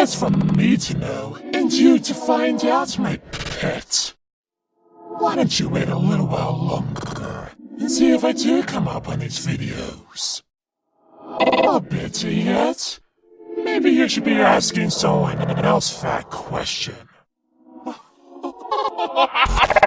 That's for me to know, and you to find out, my pet. Why don't you wait a little while longer, and see if I do come up on these videos. Or better yet, maybe you should be asking someone else that question.